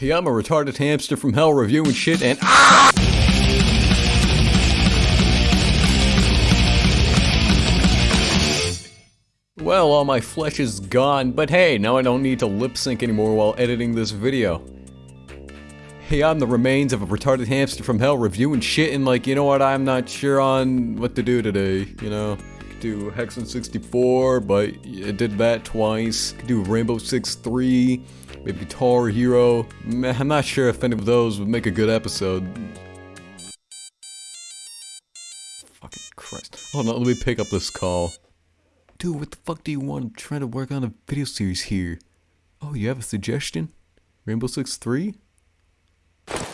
Hey, I'm a retarded hamster from hell reviewing shit and ah! Well, all my flesh is gone, but hey, now I don't need to lip sync anymore while editing this video. Hey, I'm the remains of a retarded hamster from hell reviewing shit and like, you know what, I'm not sure on what to do today, you know? Do Hexen 64, but it did that twice. Could do Rainbow Six 3, maybe Guitar Hero. I'm not sure if any of those would make a good episode. Fucking Christ. Hold on, let me pick up this call. Dude, what the fuck do you want? I'm trying to work on a video series here. Oh, you have a suggestion? Rainbow Six 3?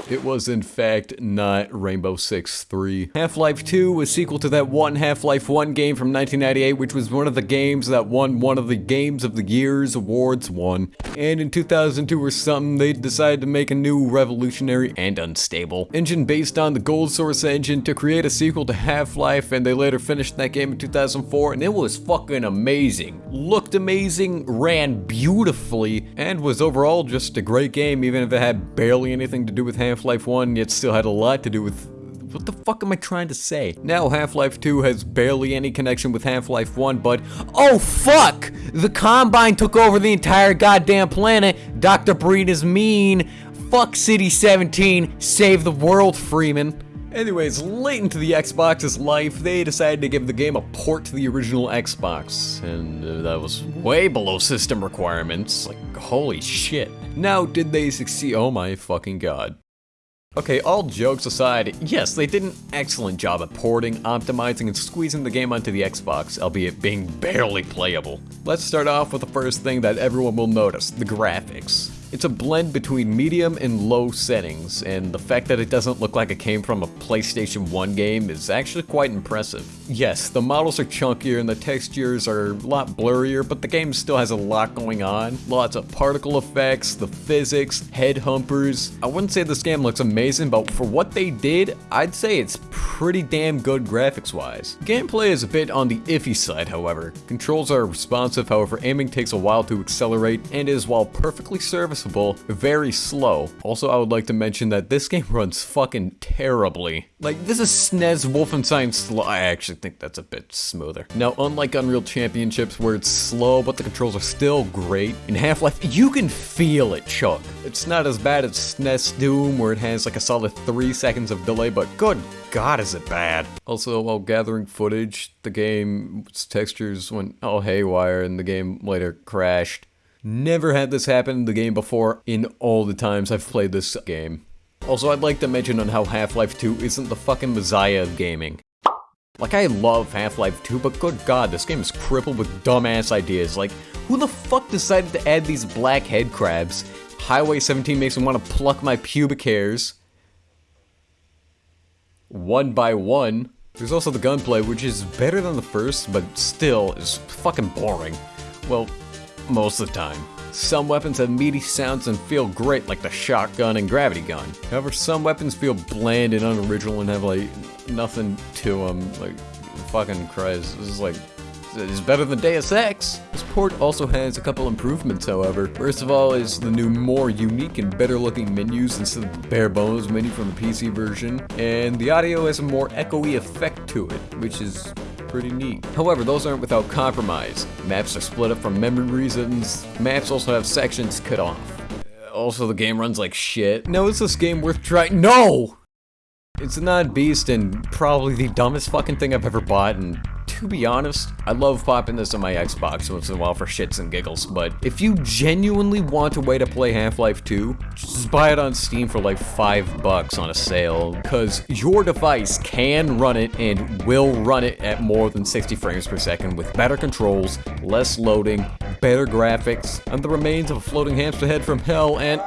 It was in fact not Rainbow Six 3. Half-Life 2 was sequel to that one Half-Life 1 game from 1998 which was one of the games that won one of the Games of the Year's awards won. And in 2002 or something they decided to make a new revolutionary and unstable engine based on the Gold Source engine to create a sequel to Half-Life and they later finished that game in 2004 and it was fucking amazing. Looked amazing, ran beautifully, and was overall just a great game even if it had barely anything to do with Half Half-Life 1, yet still had a lot to do with what the fuck am I trying to say? Now Half-Life 2 has barely any connection with Half-Life 1, but oh fuck! The Combine took over the entire goddamn planet. Dr. Breen is mean. Fuck City 17. Save the world, Freeman. Anyways, late into the Xbox's life, they decided to give the game a port to the original Xbox, and uh, that was way below system requirements. Like, holy shit. Now, did they succeed? Oh my fucking god. Okay, all jokes aside, yes, they did an excellent job at porting, optimizing, and squeezing the game onto the Xbox, albeit being barely playable. Let's start off with the first thing that everyone will notice, the graphics. It's a blend between medium and low settings, and the fact that it doesn't look like it came from a PlayStation 1 game is actually quite impressive. Yes, the models are chunkier and the textures are a lot blurrier, but the game still has a lot going on. Lots of particle effects, the physics, head humpers. I wouldn't say this game looks amazing, but for what they did, I'd say it's pretty damn good graphics-wise. Gameplay is a bit on the iffy side, however. Controls are responsive, however aiming takes a while to accelerate, and is, while perfectly serviceable, serviceable, very slow. Also, I would like to mention that this game runs fucking terribly. Like, this is SNES Wolfenstein slow. I actually think that's a bit smoother. Now, unlike Unreal Championships where it's slow, but the controls are still great, in Half-Life, you can feel it, Chuck. It's not as bad as SNES Doom where it has like a solid 3 seconds of delay, but good god is it bad. Also, while gathering footage, the game's textures went all haywire and the game later crashed. Never had this happen in the game before in all the times I've played this game. Also, I'd like to mention on how Half-Life 2 isn't the fucking messiah of gaming. Like, I love Half-Life 2, but good god, this game is crippled with dumbass ideas. Like, who the fuck decided to add these black head crabs? Highway 17 makes me want to pluck my pubic hairs. One by one. There's also the gunplay, which is better than the first, but still is fucking boring. Well, most of the time. Some weapons have meaty sounds and feel great like the shotgun and gravity gun. However, some weapons feel bland and unoriginal and have like nothing to them. Like, fucking Christ, this is like it's better than Deus Ex. This port also has a couple improvements, however. First of all is the new more unique and better looking menus instead of the bare bones menu from the PC version. And the audio has a more echoey effect to it, which is pretty neat. However, those aren't without compromise. Maps are split up for memory reasons. Maps also have sections cut off. Uh, also, the game runs like shit. No, is this game worth trying? No! It's not beast and probably the dumbest fucking thing I've ever bought and to be honest, I love popping this on my Xbox once in a while for shits and giggles, but if you genuinely want a way to play Half-Life 2, just buy it on Steam for like 5 bucks on a sale, because your device can run it and will run it at more than 60 frames per second with better controls, less loading, better graphics, and the remains of a floating hamster head from hell, and